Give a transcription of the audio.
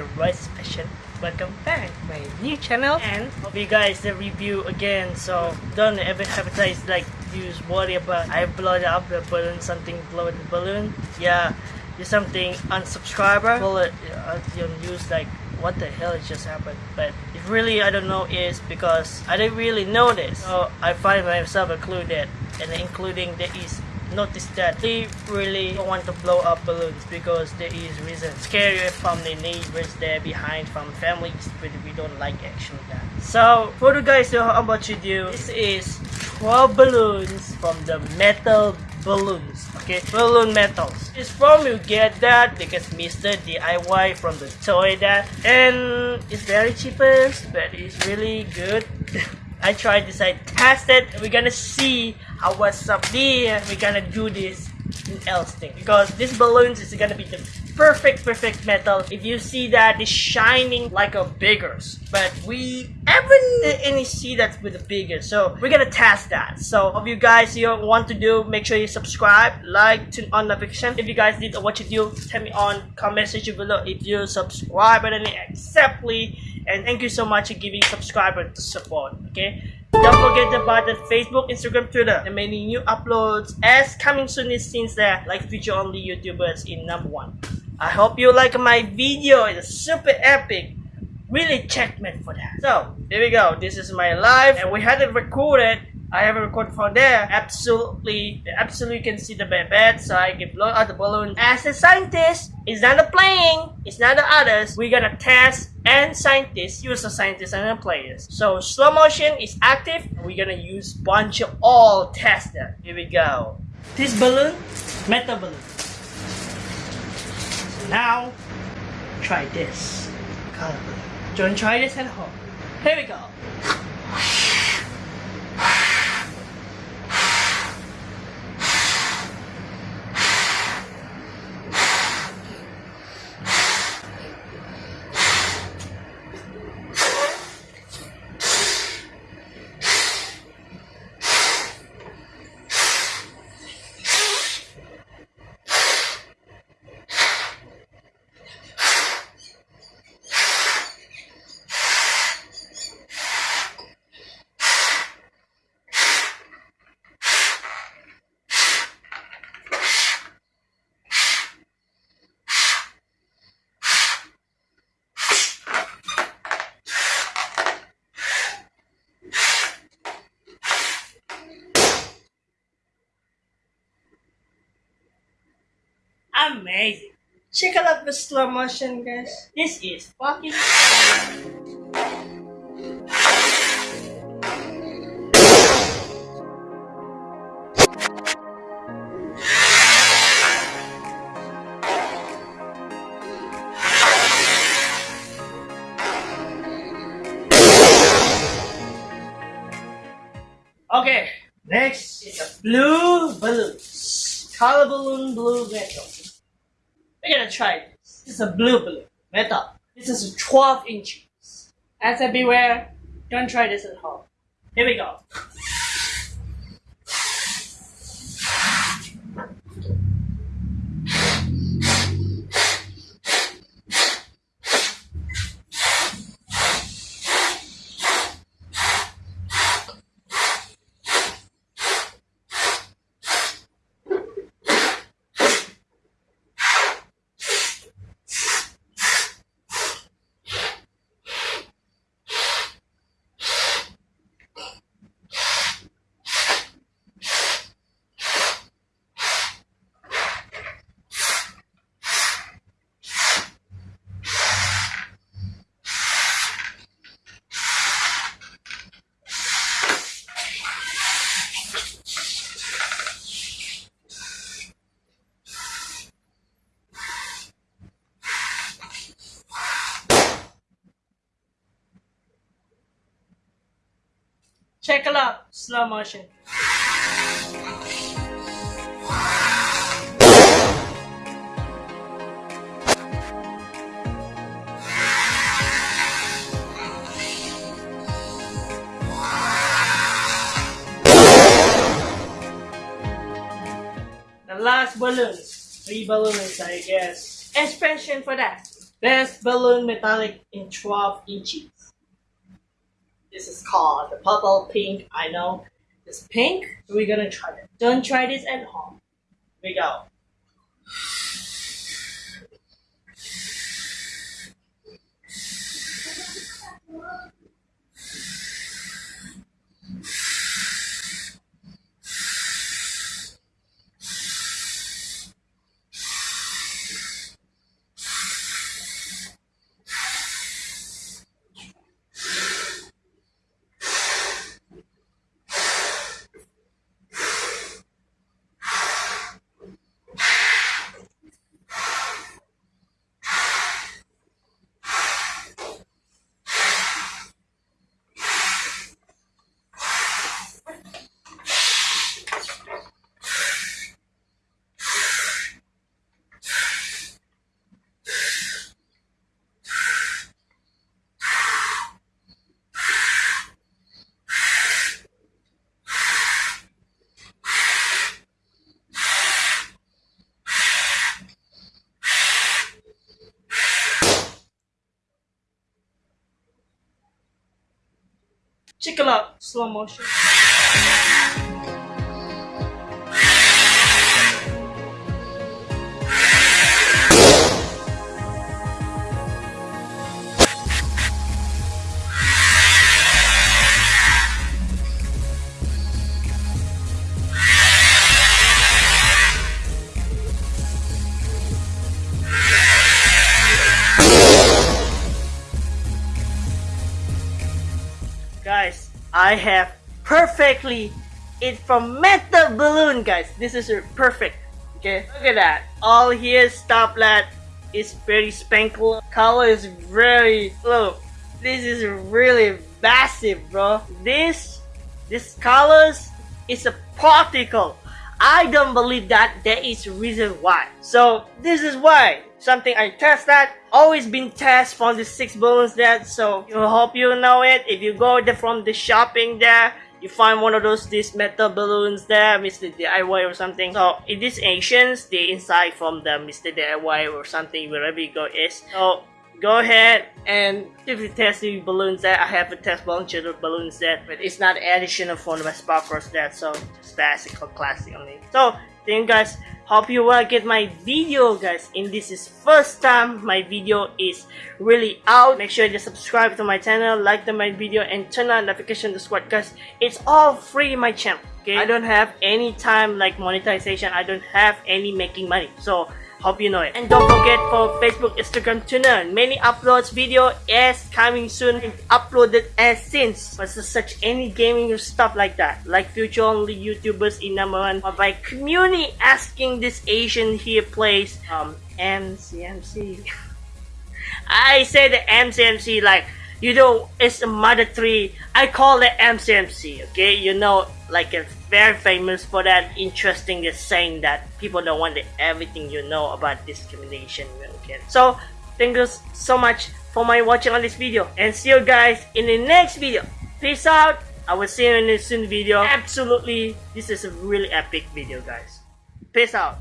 Right Rice Fashion. Welcome back my new channel. And hope you guys the review again. So don't ever advertise like use worry about I blowed up the balloon something blow the balloon. Yeah do something unsubscriber well it Use uh, your news like what the hell just happened? But it really I don't know is because I didn't really notice. so I find myself included and including there is notice that they really don't want to blow up balloons because there is reason. Scary from the neighbors there behind from families but we don't like actually that. So for the guys know how about you do? This is 12 balloons from the metal balloons okay? Balloon metals. It's from you get that because mr diy from the toy that. And it's very cheapest but it's really good. I tried this, I tested, we're gonna see how what's up there. We're gonna do this in Elsting because this balloons is gonna be the perfect, perfect metal. If you see that, it's shining like a biggers, but we haven't any see that with the bigger. So we're gonna test that. So if you guys you want to do, make sure you subscribe, like, turn on notification. If you guys did what you do, tell me on comment section below if you subscribe and acceptly and thank you so much for giving subscriber to support okay don't forget about the facebook instagram twitter. And many new uploads as coming soon is since there like feature only youtubers in number one. I hope you like my video. It's super epic. Really checkmate for that. So there we go. This is my live. And we had it recorded. I have a record from there. Absolutely, absolutely can see the bed, so I can blow out the balloon. As a scientist, it's not the playing, it's not the others. We're gonna test and scientists, use the scientists and the players. So slow motion is active. We're gonna use bunch of all tester. Here we go. This balloon, metal balloon. now, try this color balloon. Don't try this at home? Here we go. Amazing. Check out the slow motion, guys. This is fucking. Okay, next is a blue balloon. Color balloon blue metal. We're gonna try this. This is a blue balloon metal. This is 12 inches. As I beware, don't try this at home. Here we go. Check it out, slow motion. The last balloons, three balloons I guess. Expression for that. Best balloon metallic in 12 inches. This is called the purple pink. I know it's pink. So we're gonna try it. Don't try this at home. Here we go. It slow motion. I have perfectly it from metal balloon guys. This is perfect okay? Look at that. All here stoplet is very spankle color is very look this is really massive bro. This this colors is a particle. I don't believe that. There is reason why. So this is why something I test that always been test from the six balloons there. So I hope you know it. If you go there from the shopping there, you find one of those these metal balloons there, Mr. DIY or something. So in these Asians, they inside from the Mr. DIY or something wherever you go is. So go ahead and if you test the balloons that I have a test bunch of balloons that but it's not additional for my sparklers that so just or classic only so thank you guys hope you will get my video guys. And this is first time my video is really out. Make sure you subscribe to my channel like the my video and turn on notification to squad guys. It's all free in my channel okay? I don't have any time like monetization I don't have any making money. So Hope you know it. And don't forget for Facebook, Instagram tuner. Many uploads video is coming soon. Uploaded as since. But such any gaming stuff like that. Like future only YouTubers in number one. But by community asking this Asian here plays um MCMC. I say the MCMC like you know it's a mother tree. I call it MCMC. Okay, you know like a very famous for that. Interesting saying that people don't want everything you know about discrimination okay? So thank you so much for my watching on this video and see you guys in the next video. Peace out. I will see you in the soon video. Absolutely this is a really epic video guys. Peace out